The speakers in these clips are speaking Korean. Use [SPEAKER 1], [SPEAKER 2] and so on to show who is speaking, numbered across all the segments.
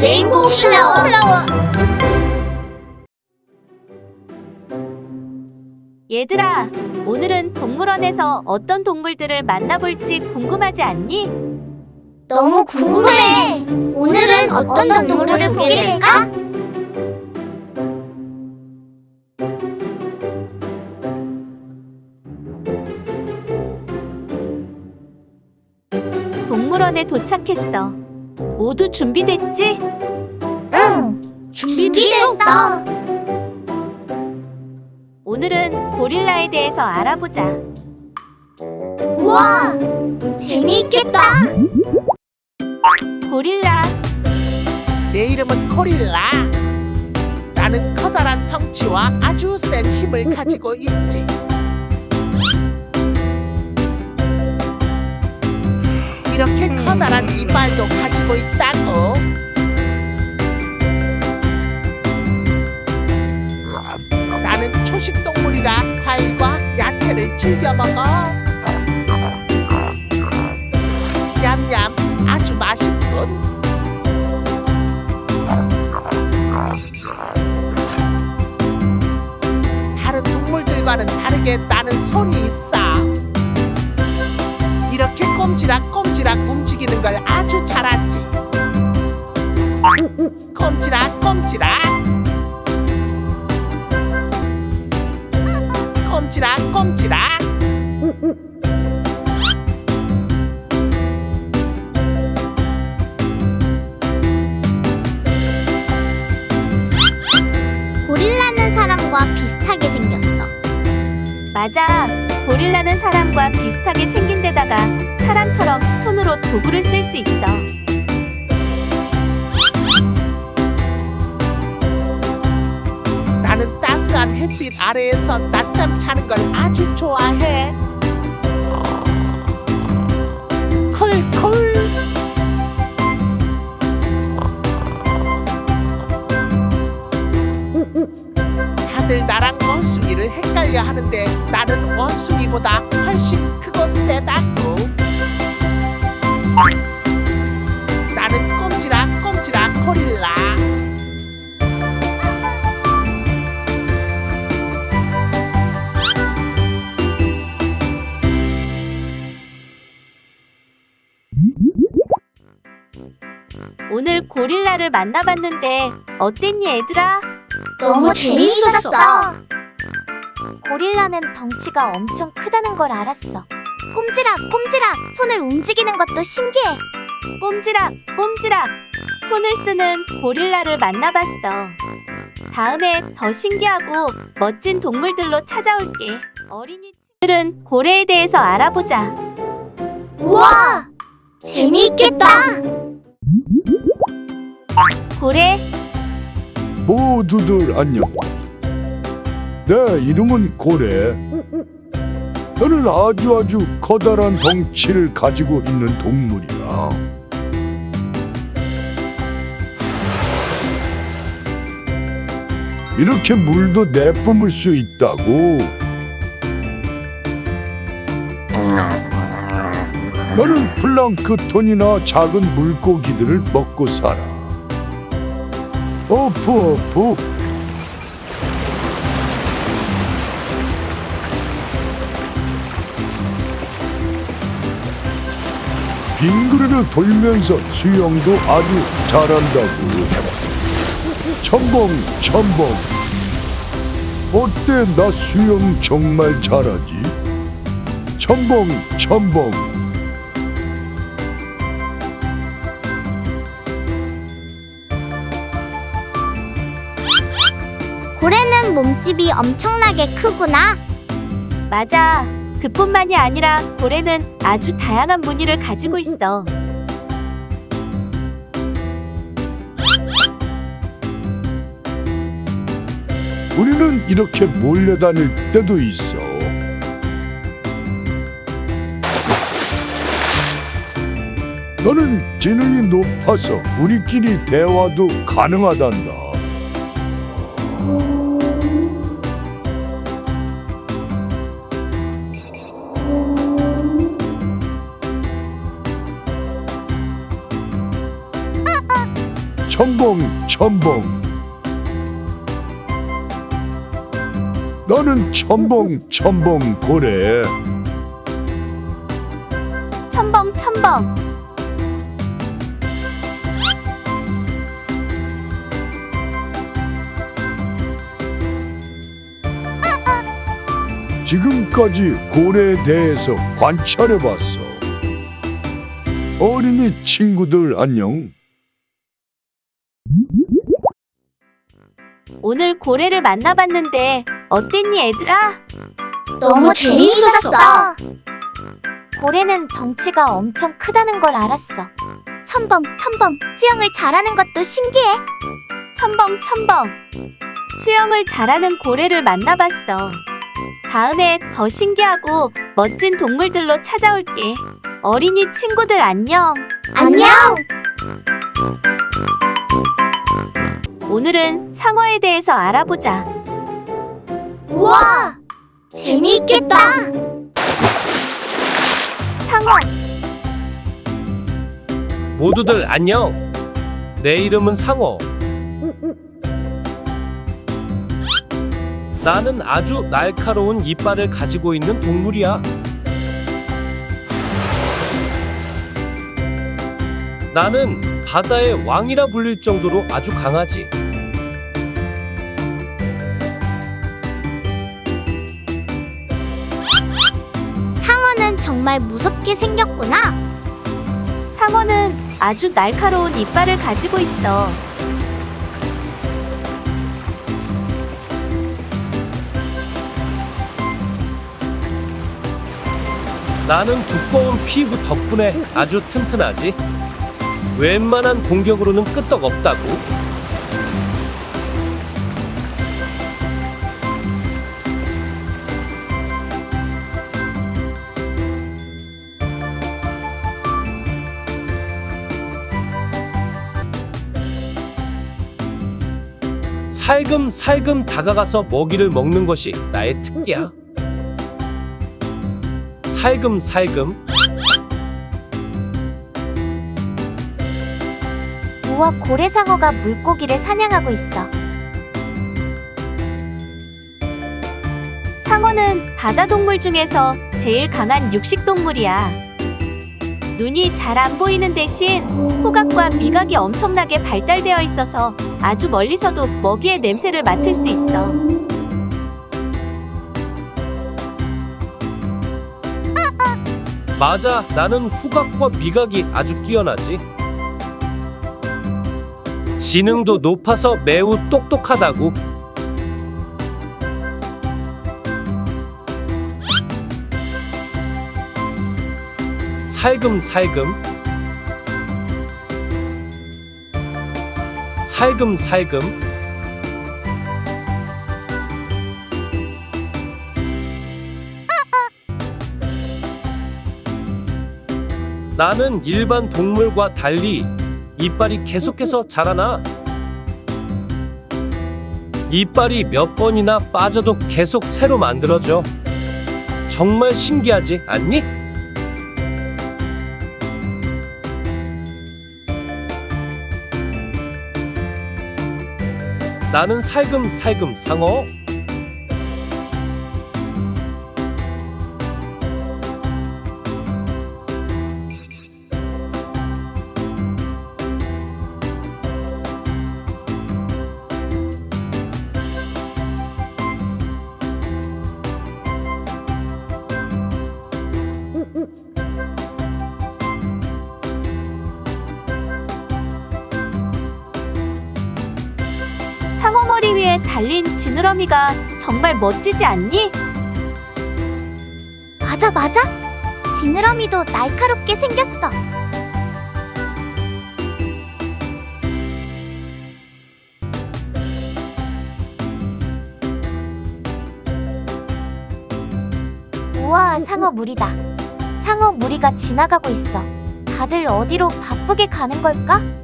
[SPEAKER 1] 레인보우 플라워. 플라워.
[SPEAKER 2] 얘들아, 오늘은 동물원에서 어떤 동물들을 만나볼지 궁금하지 않니?
[SPEAKER 1] 너무 궁금해. 오늘은 어떤 동물을 보게 될까?
[SPEAKER 2] 동물원에 도착했어. 모두 준비됐지?
[SPEAKER 1] 응. 준비됐어.
[SPEAKER 2] 오늘은 고릴라에 대해서 알아보자.
[SPEAKER 1] 우와. 재미있겠다.
[SPEAKER 2] 고릴라,
[SPEAKER 3] 내 이름은 코릴라. 나는 커다란 덩치와 아주 센 힘을 가지고 있지. 이렇게 커다란 이빨도 가지고 있다고. 나는 초식 동물이라 과일과 야채를 즐겨 먹어. 냠냠 아주 맛있군. 다른 동물들과는 다르게 나는 손이 있어. 이렇게 꼼지락 꼼지락 움직이는 걸 아주 잘하지. 꼼지락 꼼지락. 꼼지락 꼼지락.
[SPEAKER 1] 고릴라는 사람과 비슷하게 생겼어.
[SPEAKER 2] 맞아. 고릴라는 사람과 비슷하게 생긴 데다가 사람처럼 손으로 도구를 쓸 수 있어.
[SPEAKER 3] 나는 따스한 햇빛 아래에서 낮잠 자는 걸 아주 좋아해. 콜콜. 헷갈려 하는데 나는 원숭이보다 훨씬 크고 세다고. 나는 꼼지락 꼼지락 고릴라.
[SPEAKER 2] 오늘 고릴라를 만나봤는데 어땠니, 얘들아?
[SPEAKER 1] 너무 재미있었어.
[SPEAKER 4] 고릴라는 덩치가 엄청 크다는 걸 알았어. 꼼지락, 꼼지락, 손을 움직이는 것도 신기해.
[SPEAKER 2] 꼼지락, 꼼지락. 손을 쓰는 고릴라를 만나봤어. 다음에 더 신기하고 멋진 동물들로 찾아올게. 어린이들은 고래에 대해서 알아보자.
[SPEAKER 1] 우와. 재미있겠다.
[SPEAKER 2] 고래,
[SPEAKER 5] 모두들 안녕. 내 이름은 고래. 나는 아주 아주 커다란 덩치를 가지고 있는 동물이야. 이렇게 물도 내뿜을 수 있다고. 나는 플랑크톤이나 작은 물고기들을 먹고 살아. 어프 빙그르르 돌면서 수영도 아주 잘한다고 첨벙 첨벙 어때 나 수영 정말 잘하지 첨벙 첨벙
[SPEAKER 1] 고래는 몸집이 엄청나게 크구나.
[SPEAKER 2] 맞아. 그뿐만이 아니라 고래는 아주 다양한 무늬를 가지고 있어.
[SPEAKER 5] 우리는 이렇게 몰려다닐 때도 있어 너는 지능이 높아서 우리끼리 대화도 가능하단다 첨벙 첨벙 나는 첨벙 첨벙 고래
[SPEAKER 2] 첨벙 첨벙
[SPEAKER 5] 지금까지 고래에 대해서 관찰해봤어. 어린이 친구들 안녕
[SPEAKER 2] 오늘 고래를 만나봤는데 어땠니 얘들아?
[SPEAKER 1] 너무 재미있었어.
[SPEAKER 4] 고래는 덩치가 엄청 크다는 걸 알았어. 첨벙, 첨벙, 수영을 잘하는 것도 신기해.
[SPEAKER 2] 첨벙 첨벙 수영을 잘하는 고래를 만나봤어 다음에 더 신기하고 멋진 동물들로 찾아올게 어린이 친구들 안녕
[SPEAKER 1] 안녕.
[SPEAKER 2] 오늘은 상어에 대해서 알아보자
[SPEAKER 1] 우와, 재미있겠다.
[SPEAKER 2] 상어
[SPEAKER 6] 모두들 안녕. 내 이름은 상어. 나는 아주 날카로운 이빨을 가지고 있는 동물이야. 나는 바다의 왕이라 불릴 정도로 아주 강하지.
[SPEAKER 1] 상어는 정말 무섭게 생겼구나.
[SPEAKER 2] 상어는 아주 날카로운 이빨을 가지고 있어
[SPEAKER 6] 나는 두꺼운 피부 덕분에 아주 튼튼하지. 웬만한 공격으로는 끄떡 없다고. 살금살금 다가가서 먹이를 먹는 것이 나의 특기야. 살금살금
[SPEAKER 4] 우와, 고래상어가 물고기를 사냥하고 있어.
[SPEAKER 2] 상어는 바다 동물 중에서 제일 강한 육식 동물이야. 눈이 잘 안 보이는 대신 후각과 미각이 엄청나게 발달되어 있어서 아주 멀리서도 먹이의 냄새를 맡을 수 있어.
[SPEAKER 6] 맞아 나는 후각과 미각이 아주 뛰어나지 지능도 높아서 매우 똑똑하다고. 살금살금. 살금살금. 나는 일반 동물과 달리 이빨이 계속해서 자라나. 이빨이 몇 번이나 빠져도 계속 새로 만들어져. 정말 신기하지 않니? 나는 살금살금 상어.
[SPEAKER 2] 지느러미가 정말 멋지지 않니?
[SPEAKER 1] 맞아, 맞아. 지느러미도 날카롭게 생겼어.
[SPEAKER 4] 우와, 상어 무리다. 상어 무리가 지나가고 있어. 다들 어디로 바쁘게 가는 걸까?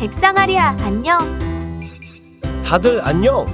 [SPEAKER 2] 백상아리야 안녕.
[SPEAKER 6] 다들 안녕.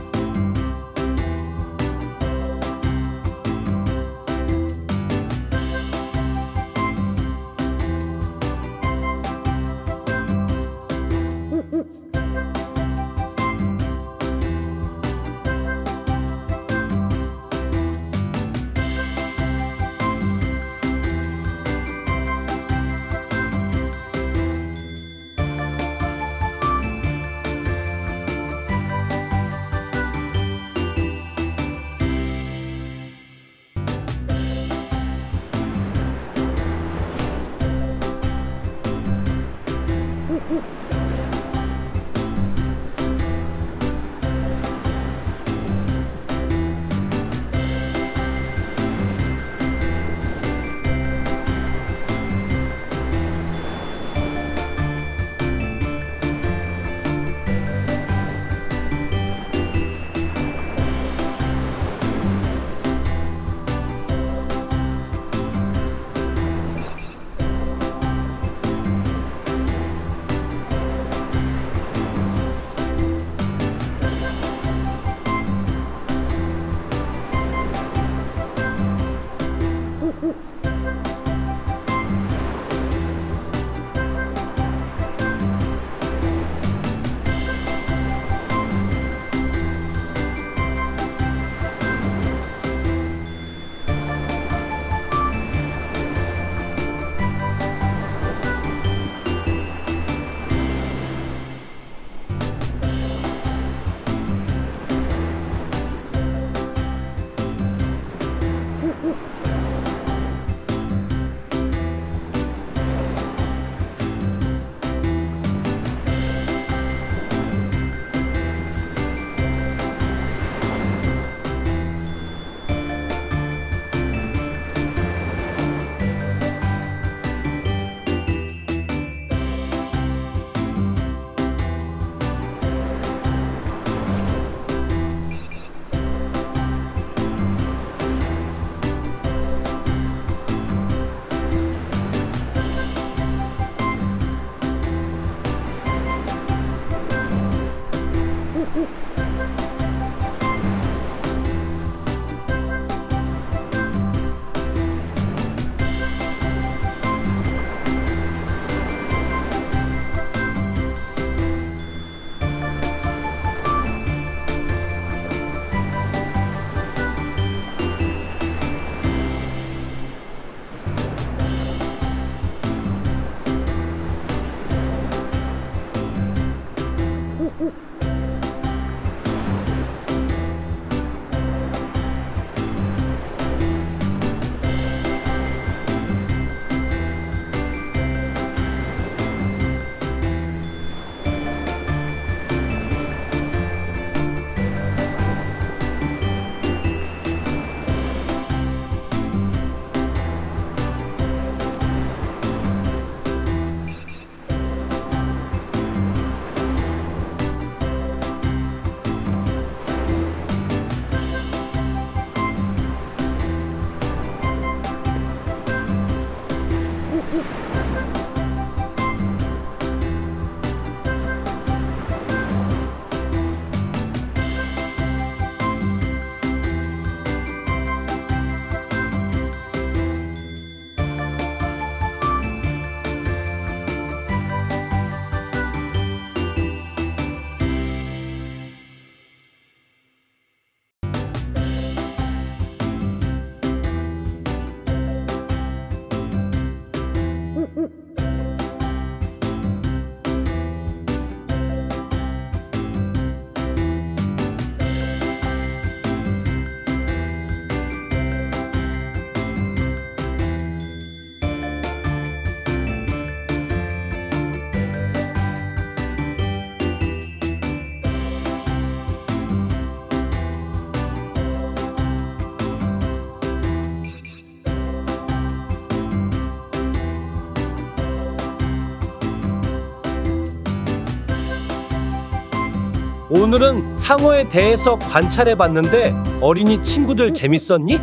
[SPEAKER 6] 오늘은 상어에 대해서 관찰해봤는데 어린이 친구들 재밌었니?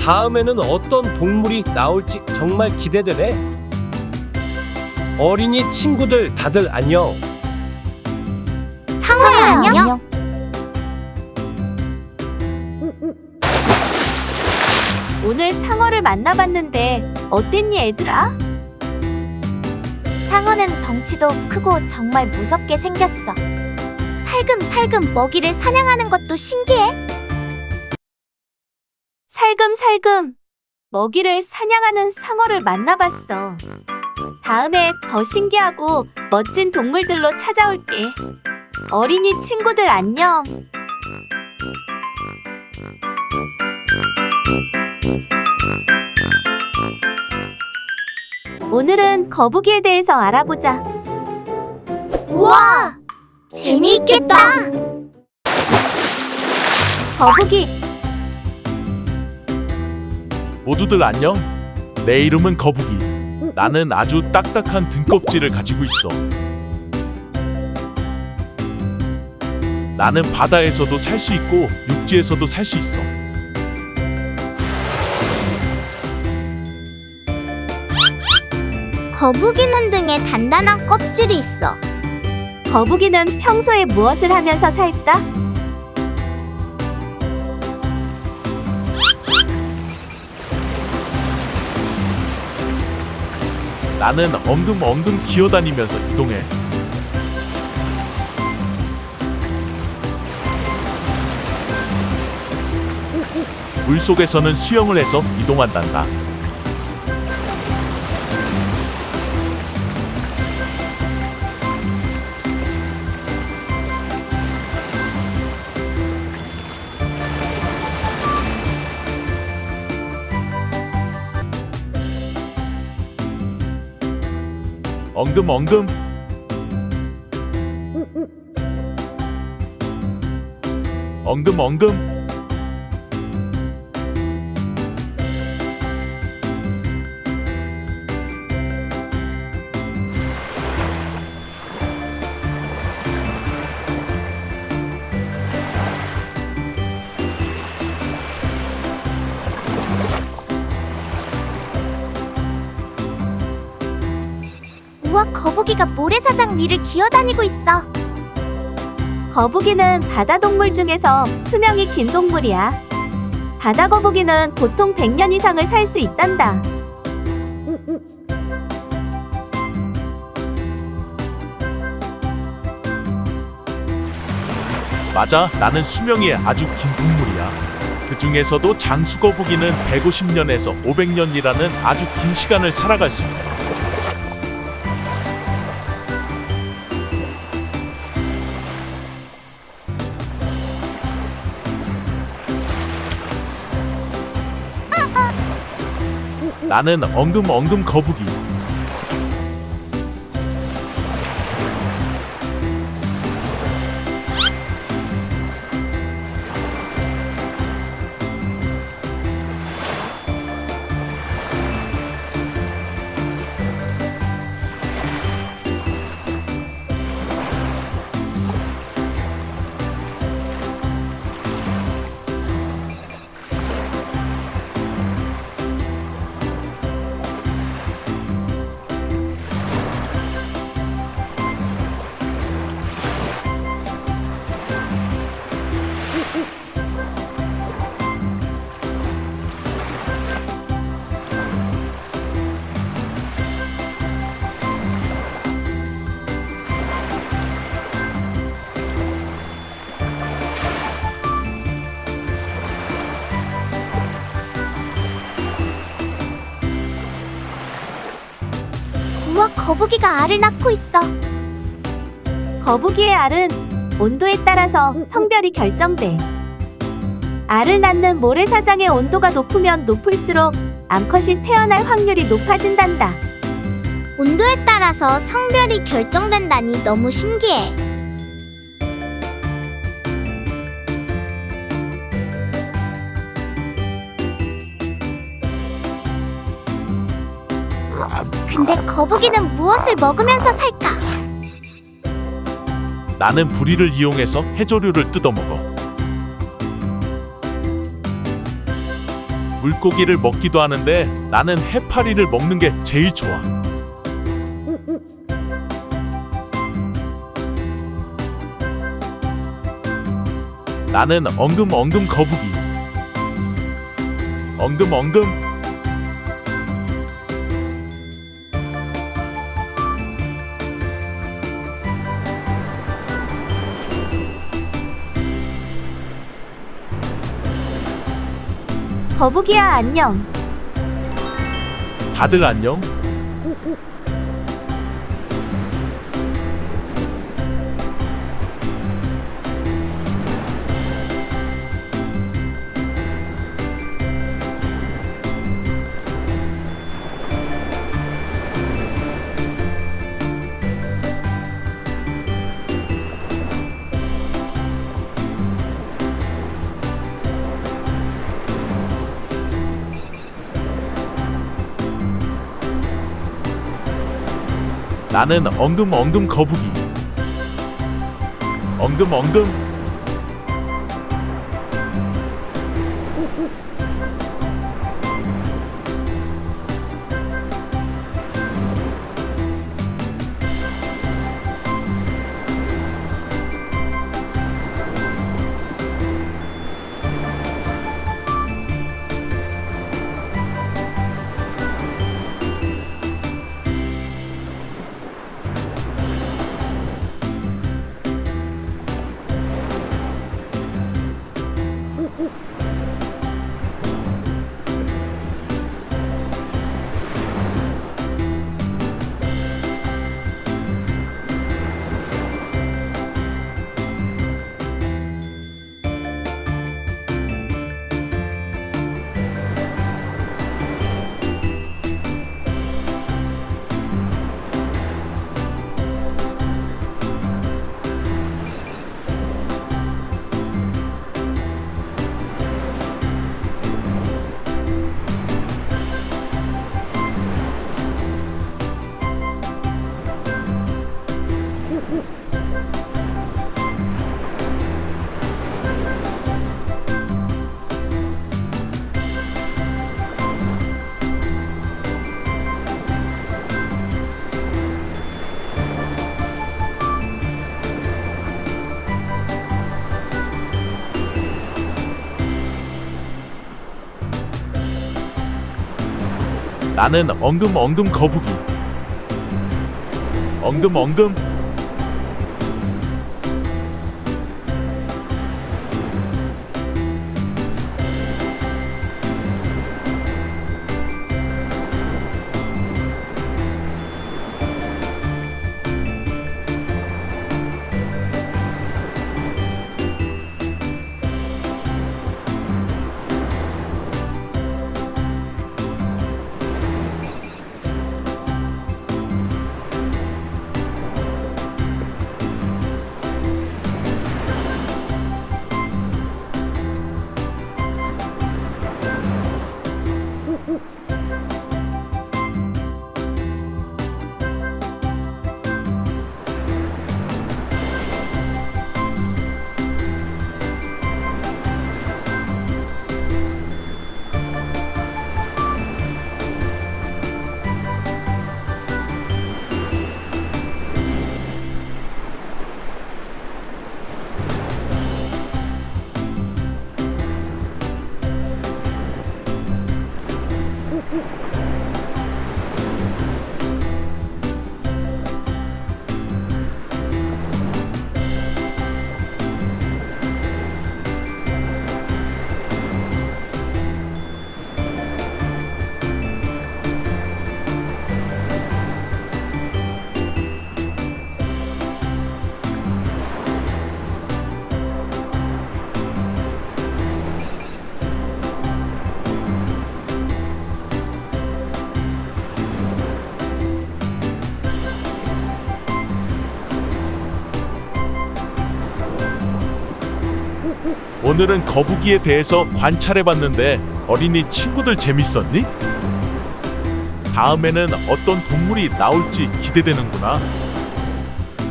[SPEAKER 6] 다음에는 어떤 동물이 나올지 정말 기대되네. 어린이 친구들 다들 안녕.
[SPEAKER 1] 상어야 안녕.
[SPEAKER 2] 오늘 상어를 만나봤는데 어땠니 애들아?
[SPEAKER 4] 상어는 덩치도 크고 정말 무섭게 생겼어.
[SPEAKER 1] 살금살금 먹이를 사냥하는 것도 신기해.
[SPEAKER 2] 살금살금 먹이를 사냥하는 상어를 만나봤어. 다음에 더 신기하고 멋진 동물들로 찾아올게. 어린이 친구들 안녕. 오늘은 거북이에 대해서 알아보자.
[SPEAKER 1] 우와, 재미있겠다.
[SPEAKER 2] 거북이
[SPEAKER 7] 모두들 안녕. 내 이름은 거북이. 나는 아주 딱딱한 등껍질을 가지고 있어. 나는 바다에서도 살 수 있고 육지에서도 살 수 있어.
[SPEAKER 1] 거북이는 등에 단단한 껍질이 있어.
[SPEAKER 2] 거북이는 평소에 무엇을 하면서 살까?
[SPEAKER 7] 나는 엉금엉금 기어다니면서 이동해. 물속에서는 수영을 해서 이동한단다. 엉금엉금. 엉금엉금
[SPEAKER 1] 거북이가 모래사장 위를 기어다니고 있어.
[SPEAKER 2] 거북이는 바다 동물 중에서 수명이 긴 동물이야. 바다 거북이는 보통 100년 이상을 살 수 있단다.
[SPEAKER 7] 맞아 나는 수명이 아주 긴 동물이야 그 중에서도 장수거북이는 150년에서 500년이라는 아주 긴 시간을 살아갈 수 있어 나는 엉금엉금 거북이
[SPEAKER 1] 거북이가 알을 낳고 있어.
[SPEAKER 2] 거북이의 알은 온도에 따라서 성별이 결정돼. 알을 낳는 모래사장의 온도가 높으면 높을수록 암컷이 태어날 확률이 높아진단다.
[SPEAKER 1] 온도에 따라서 성별이 결정된다니 너무 신기해. 고기는 무엇을 먹으면서 살까?
[SPEAKER 7] 나는 부리를 이용해서 해조류를 뜯어먹어. 물고기를 먹기도 하는데 나는 해파리를 먹는 게 제일 좋아. 나는 엉금엉금 거북이. 엉금엉금
[SPEAKER 2] 거북이야 안녕.
[SPEAKER 7] 다들 안녕? 나는 엉금엉금 거북이. 엉금엉금 나는 엉금엉금 거북이. 엉금엉금 오늘은 거북이에 대해서 관찰해봤는데 어린이 친구들 재밌었니? 다음에는 어떤 동물이 나올지 기대되는구나.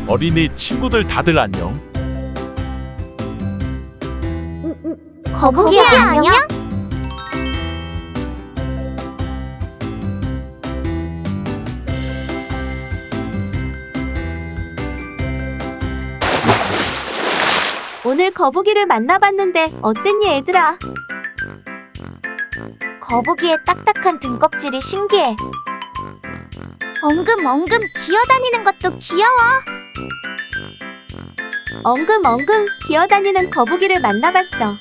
[SPEAKER 7] 어린이 친구들 다들 안녕.
[SPEAKER 1] 거북이야 안녕?
[SPEAKER 2] 거북이를 만나봤는데 어땠니 얘들아?
[SPEAKER 4] 거북이의 딱딱한 등껍질이 신기해.
[SPEAKER 1] 엉금엉금 기어다니는 것도 귀여워.
[SPEAKER 2] 엉금엉금 기어다니는 거북이를 만나봤어.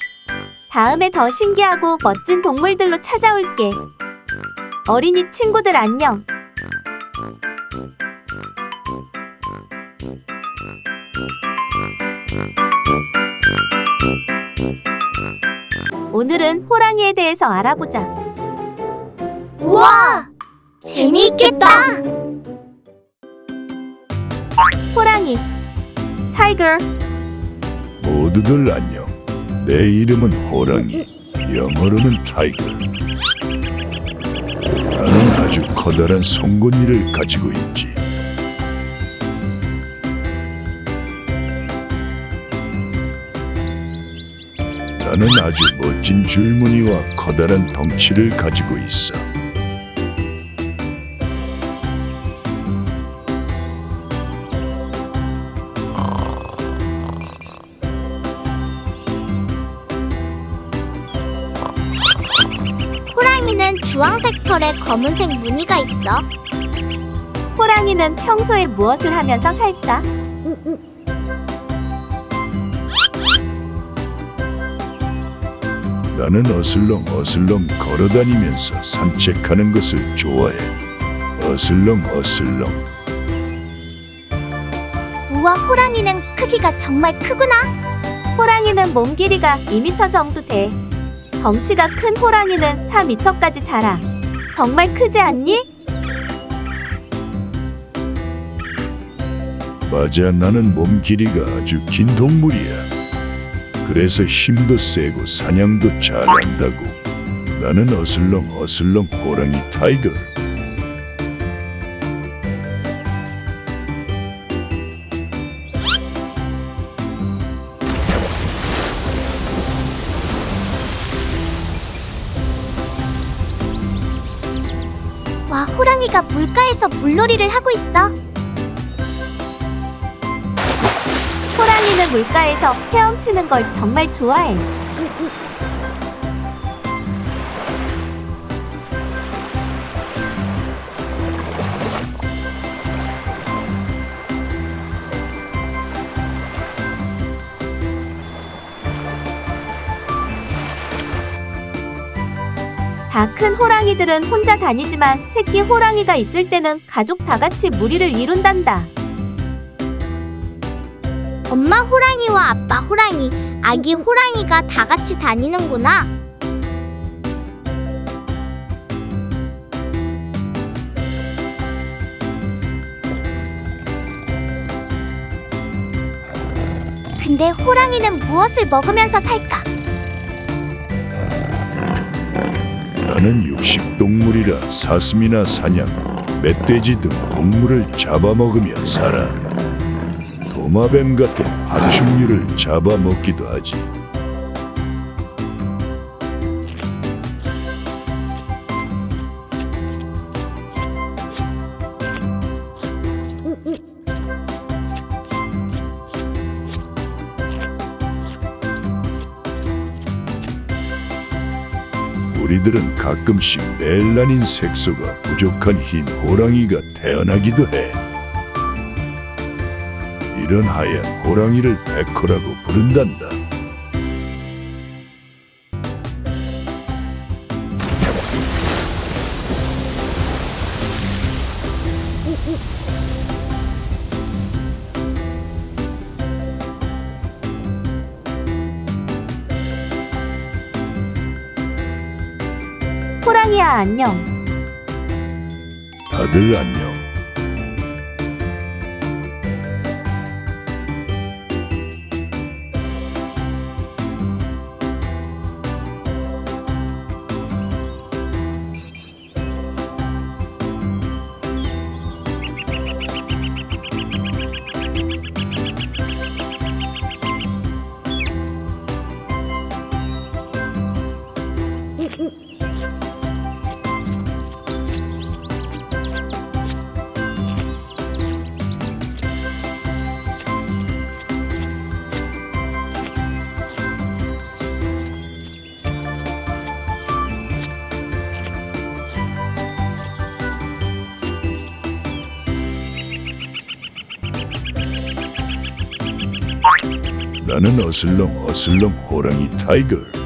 [SPEAKER 2] 다음에 더 신기하고 멋진 동물들로 찾아올게. 어린이 친구들 안녕. 오늘은 호랑이에 대해서 알아보자.
[SPEAKER 1] 우와, 재미있겠다.
[SPEAKER 2] 호랑이. Tiger.
[SPEAKER 5] 모두들 안녕. 내 이름은 호랑이. 영어로는 tiger. 나는 아주 커다란 송곳니를 가지고 있지. 나는 아주 멋진 줄무늬와 커다란 덩치를 가지고 있어.
[SPEAKER 1] 호랑이는 주황색 털에 검은색 무늬가 있어.
[SPEAKER 2] 호랑이는 평소에 무엇을 하면서 살까?
[SPEAKER 5] 나는 어슬렁 어슬렁 걸어다니면서 산책하는 것을 좋아해. 어슬렁 어슬렁.
[SPEAKER 1] 우와, 호랑이는 크기가 정말 크구나.
[SPEAKER 2] 호랑이는 몸 길이가 2m 정도 돼. 덩치가 큰 호랑이는 4m까지 자라. 정말 크지 않니?
[SPEAKER 5] 맞아, 나는 몸 길이가 아주 긴 동물이야. 그래서 힘도 세고 사냥도 잘한다고. 나는 어슬렁 어슬렁 호랑이 tiger.
[SPEAKER 1] 와, 호랑이가 물가에서 물놀이를 하고 있어.
[SPEAKER 2] 물가에서 헤엄치는 걸 정말 좋아해. 다 큰 호랑이들은 혼자 다니지만 새끼 호랑이가 있을 때는 가족 다 같이 무리를 이룬단다.
[SPEAKER 1] 엄마 호랑이와 아빠 호랑이, 아기 호랑이가 다 같이 다니는구나. 근데 호랑이는 무엇을 먹으면서 살까?
[SPEAKER 5] 나는 육식 동물이라 사슴이나 사냥, 멧돼지 등 동물을 잡아먹으며 살아. 도마뱀 같은爬虫류를 잡아먹기도 하지. 우리들은 가끔씩 멜라닌 색소가 부족한 흰 호랑이가 태어나기도 해. 이런 하얀 호랑이를 백호라고 부른단다.
[SPEAKER 2] 호랑이야 안녕.
[SPEAKER 5] 다들 안녕. 나는 어슬렁 어슬렁 호랑이 타이거.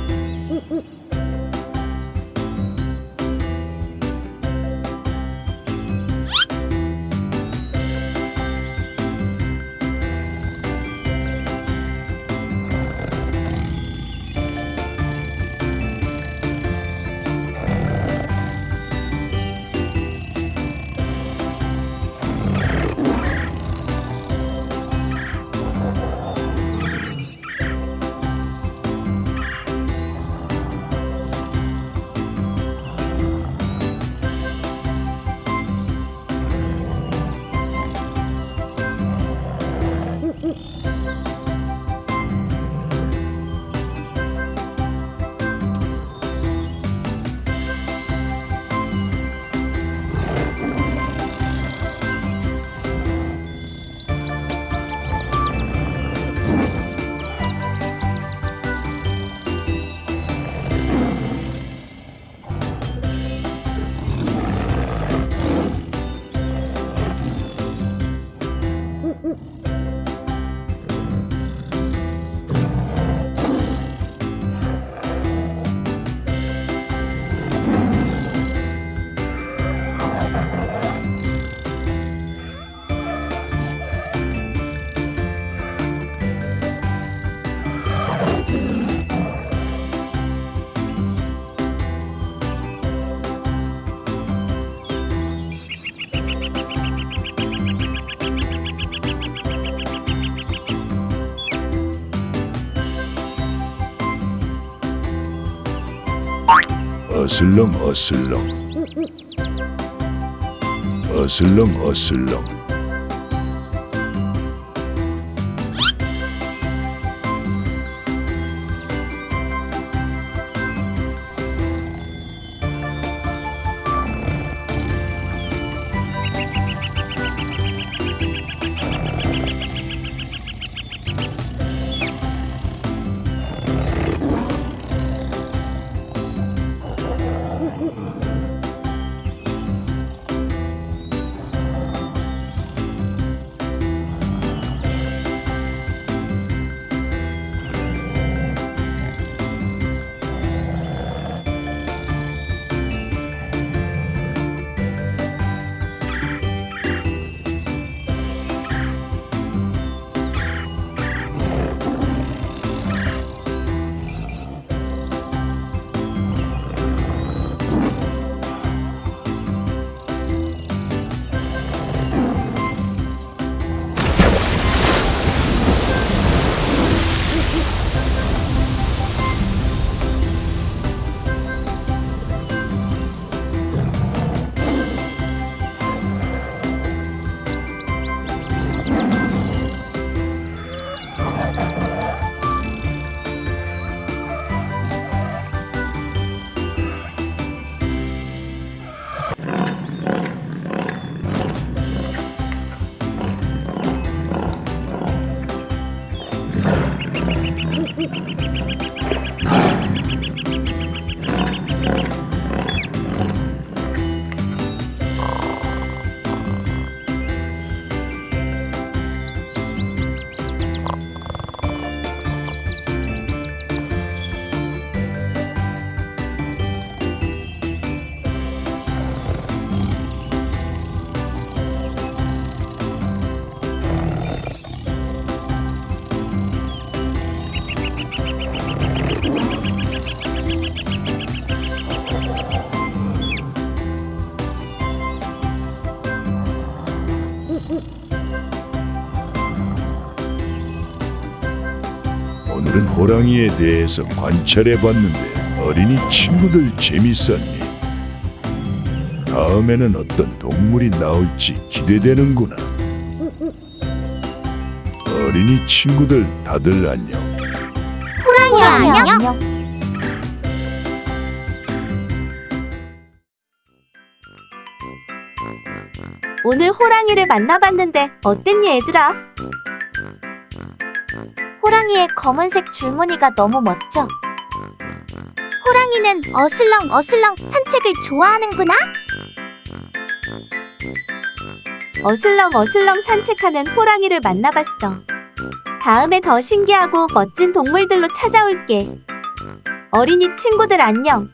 [SPEAKER 5] 어슬렁 어슬렁. 어슬렁 어슬렁 호랑이에 대해서 관찰해 봤는데 어린이 친구들 재밌었니? 다음에는 어떤 동물이 나올지 기대되는구나. 어린이 친구들 다들 안녕.
[SPEAKER 1] 호랑이 안녕.
[SPEAKER 2] 오늘 호랑이를 만나봤는데 어땠니 얘들아?
[SPEAKER 4] 호랑이의 검은색 줄무늬가 너무 멋져.
[SPEAKER 1] 호랑이는 어슬렁 어슬렁 산책을 좋아하는구나.
[SPEAKER 2] 어슬렁 어슬렁 산책하는 호랑이를 만나봤어. 다음에 더 신기하고 멋진 동물들로 찾아올게. 어린이 친구들 안녕.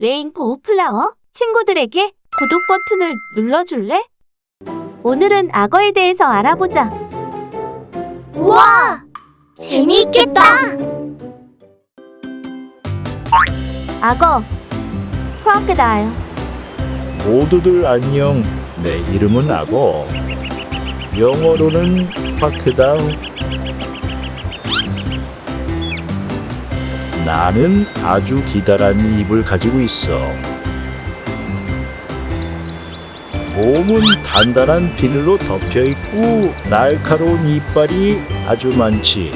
[SPEAKER 2] 레인보우 플라워 친구들에게 구독 버튼을 눌러줄래? 오늘은 악어에 대해서 알아보자.
[SPEAKER 8] 우와! 재미있겠다!
[SPEAKER 2] 악어, 크로커다일.
[SPEAKER 9] 모두들 안녕. 내 이름은 악어. 영어로는 파크다우. 나는 아주 기다란 입을 가지고 있어. 몸은 단단한 비늘로 덮여 있고 날카로운 이빨이 아주 많지.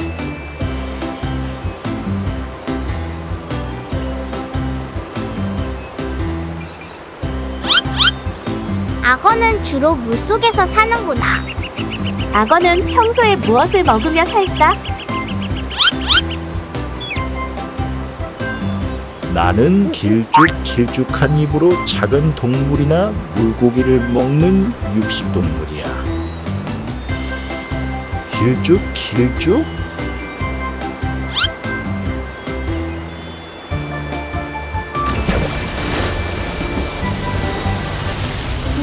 [SPEAKER 8] 악어는 주로 물속에서 사는구나.
[SPEAKER 2] 악어는 평소에 무엇을 먹으며 살까?
[SPEAKER 9] 나는 길쭉 길쭉한 입으로 작은 동물이나 물고기를 먹는 육식동물이야. 길쭉 길쭉?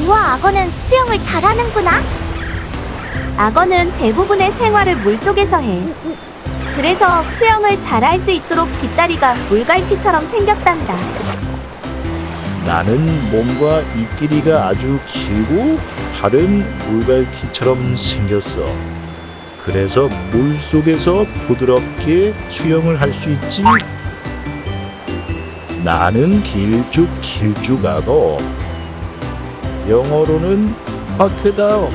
[SPEAKER 1] 우와, 악어는 수영을 잘하는구나.
[SPEAKER 2] 악어는 대부분의 생활을 물속에서 해. 그래서 수영을 잘할 수 있도록 뒷다리가 물갈퀴처럼 생겼단다.
[SPEAKER 9] 나는 몸과 입길이가 아주 길고 발은 물갈퀴처럼 생겼어. 그래서 물 속에서 부드럽게 수영을 할 수 있지. 나는 길쭉 길쭉하고 영어로는 파크다오.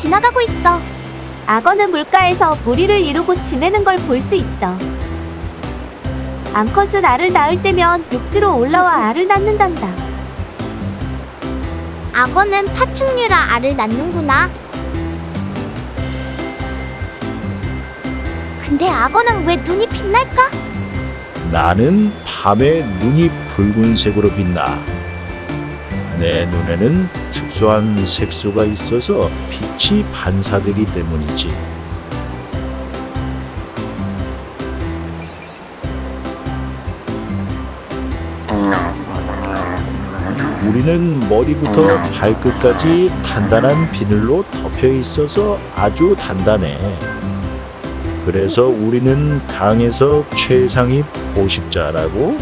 [SPEAKER 1] 지나가고 있어.
[SPEAKER 2] 악어는 물가에서 무리를 이루고 지내는 걸 볼 수 있어. 암컷은 알을 낳을 때면 육지로 올라와 알을 낳는단다.
[SPEAKER 8] 악어는 파충류라 알을 낳는구나.
[SPEAKER 1] 근데 악어는 왜 눈이 빛날까?
[SPEAKER 9] 나는 밤에 눈이 붉은색으로 빛나. 내 눈에는 특수한 색소가 있어서 빛이 반사되기 때문이지. 우리는 머리부터 발끝까지 단단한 비늘로 덮여 있어서 아주 단단해. 그래서 우리는 강에서 최상위 포식자라고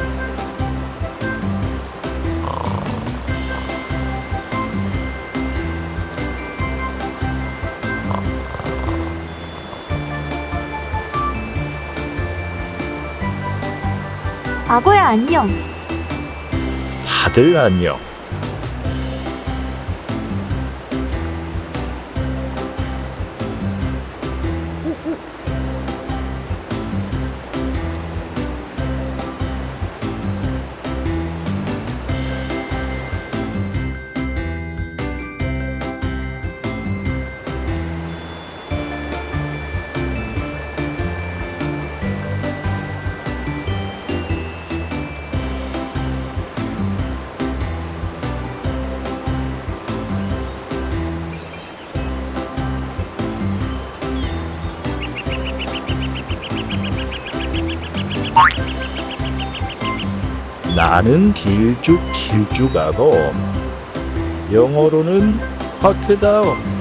[SPEAKER 2] 안녕.
[SPEAKER 9] 다들 안녕. 나는 길쭉 길쭉하고 영어로는 파크다오.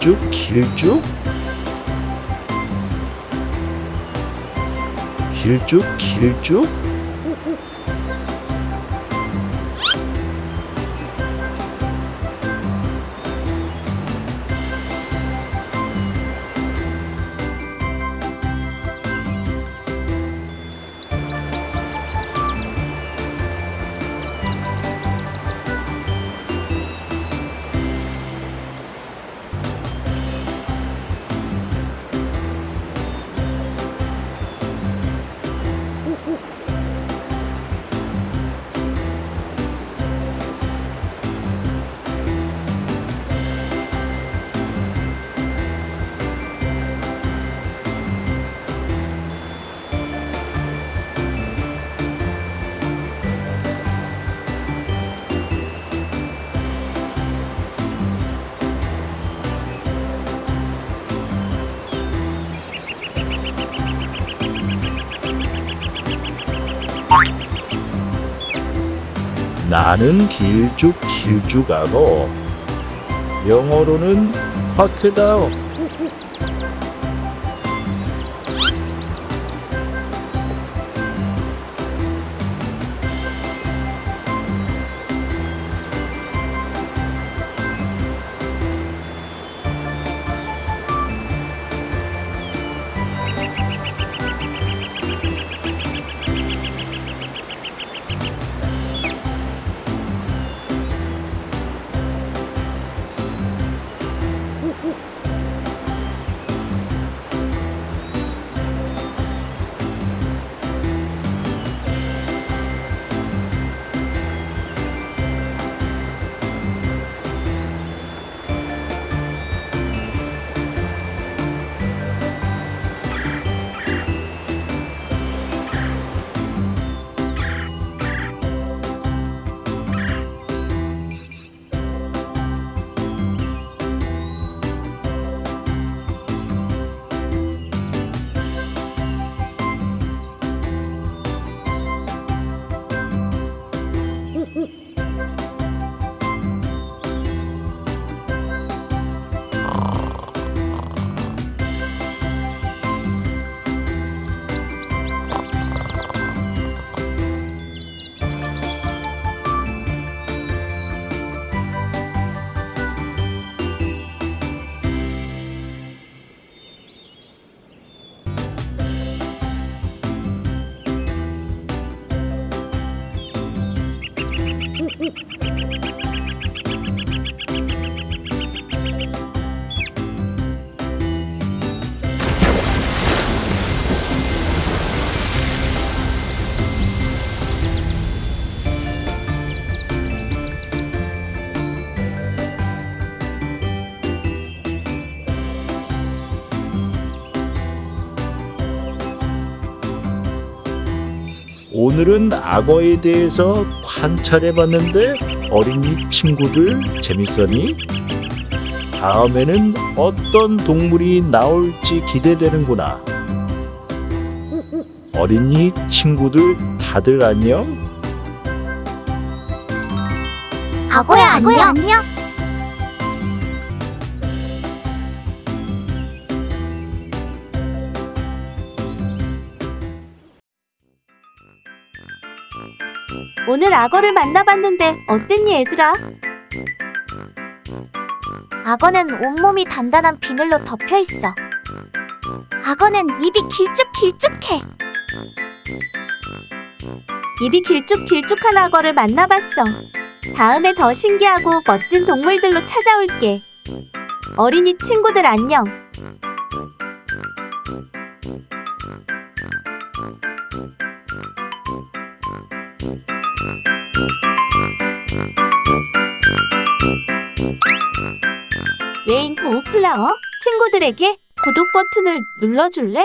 [SPEAKER 9] 길쭉 길쭉. 길쭉 길쭉 나는 길쭉 길쭉하고 영어로는 화크 오 오늘은 악어에 대해서 관찰해봤는데 어린이 친구들 재밌었니? 다음에는 어떤 동물이 나올지 기대되는구나. 어린이 친구들 다들 안녕?
[SPEAKER 1] 악어야 안녕.
[SPEAKER 2] 오늘 악어를 만나봤는데 어땠니 얘들아?
[SPEAKER 4] 악어는 온몸이 단단한 비늘로 덮여 있어. 악어는 입이 길쭉길쭉해.
[SPEAKER 2] 입이 길쭉길쭉한 악어를 만나봤어. 다음에 더 신기하고 멋진 동물들로 찾아올게. 어린이 친구들 안녕. 레인 보호플라워 친구들에게 구독 버튼을 눌러줄래?